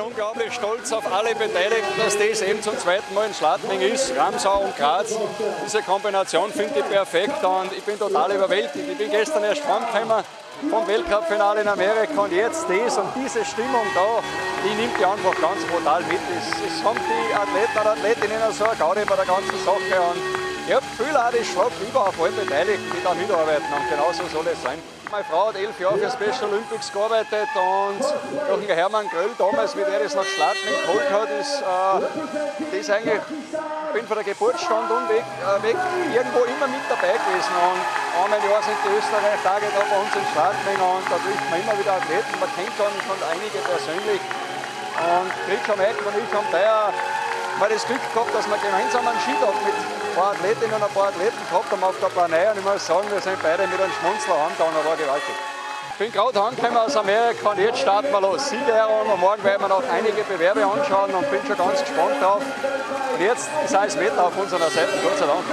bin unglaublich stolz auf alle Beteiligten, dass das eben zum zweiten Mal in Schladming ist. Ramsau und Graz. Diese Kombination finde ich perfekt und ich bin total überwältigt. Ich bin gestern erst heimgekommen vom Weltcup-Finale in Amerika und jetzt das und diese Stimmung da, die nimmt die einfach ganz brutal mit. Es, es haben die Athleten und Athletinnen so eine Gaudi bei der ganzen Sache und ich habe viel auch das Schlag über auf alle Beteiligten, die da mitarbeiten und genauso soll es sein. Meine Frau hat elf Jahre für Special Olympics gearbeitet und durch den Hermann Gröll damals, wie der das nach Schladming geholt hat, ist äh, das eigentlich, ich bin von der Geburtsstunde und weg, äh, weg, irgendwo immer mit dabei gewesen. Und einmal Jahr sind die Österreich-Tage da bei uns in Schladming und da trifft man immer wieder Athleten. Man kennt schon, schon einige persönlich. Und Gritsch am Eck und ich haben daher mal das Glück gehabt, dass wir gemeinsam einen Skitag mit ein paar Athletinnen und ein paar Athleten gehabt haben auf der Planei und ich muss sagen, wir sind beide mit einem Schmunzler heimgegangen, war gewaltig. Ich bin gerade heimgekommen aus Amerika und jetzt starten wir los. Siegerehrung und morgen werden wir noch einige Bewerbe anschauen und bin schon ganz gespannt drauf. Und jetzt ist alles Wetter auf unserer Seite, Gott sei Dank.